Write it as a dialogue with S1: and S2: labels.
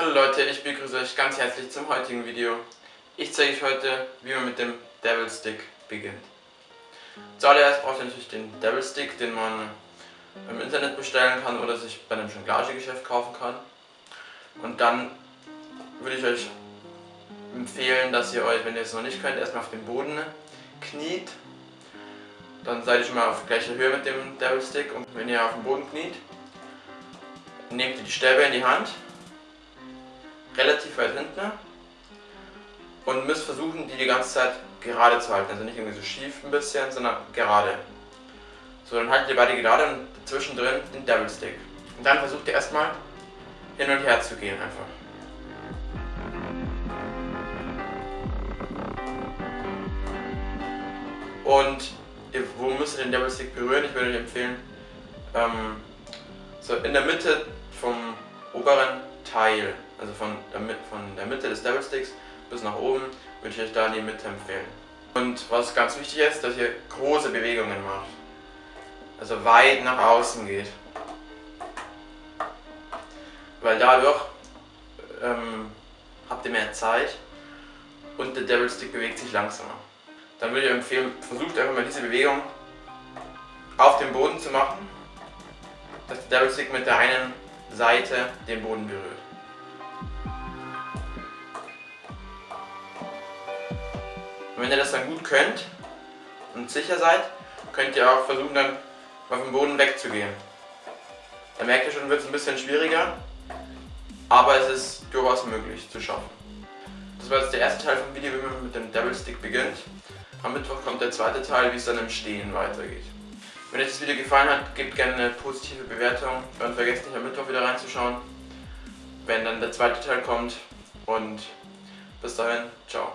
S1: Leute, ich begrüße euch ganz herzlich zum heutigen Video. Ich zeige euch heute, wie man mit dem Devil Stick beginnt. Zuallererst braucht ihr natürlich den Devil Stick, den man im Internet bestellen kann oder sich bei einem Jonglage-Geschäft kaufen kann. Und dann würde ich euch empfehlen, dass ihr euch, wenn ihr es noch nicht könnt, erstmal auf den Boden kniet. Dann seid ihr schon mal auf gleicher Höhe mit dem Devil Stick und wenn ihr auf dem Boden kniet, nehmt ihr die Stäbe in die Hand relativ weit hinten und müsst versuchen, die die ganze Zeit gerade zu halten. Also nicht irgendwie so schief ein bisschen, sondern gerade. So, dann haltet ihr beide gerade und zwischendrin den Devil Stick. Und dann versucht ihr erstmal hin und her zu gehen einfach. Und wo müsst ihr den Devil Stick berühren? Ich würde euch empfehlen, ähm, so in der Mitte vom oberen Teil also von der, von der Mitte des Devil Sticks bis nach oben, würde ich euch da die Mitte empfehlen. Und was ganz wichtig ist, dass ihr große Bewegungen macht. Also weit nach außen geht. Weil dadurch ähm, habt ihr mehr Zeit und der Devil Stick bewegt sich langsamer. Dann würde ich empfehlen, versucht einfach mal diese Bewegung auf dem Boden zu machen, dass der Devil Stick mit der einen Seite den Boden berührt. Und wenn ihr das dann gut könnt und sicher seid, könnt ihr auch versuchen dann auf dem Boden wegzugehen. Da merkt ihr schon, wird es ein bisschen schwieriger, aber es ist durchaus möglich zu schaffen. Das war jetzt der erste Teil vom Video, wie man mit dem Devil Stick beginnt. Am Mittwoch kommt der zweite Teil, wie es dann im Stehen weitergeht. Wenn euch das Video gefallen hat, gebt gerne eine positive Bewertung und vergesst nicht am Mittwoch wieder reinzuschauen, wenn dann der zweite Teil kommt. Und bis dahin, ciao.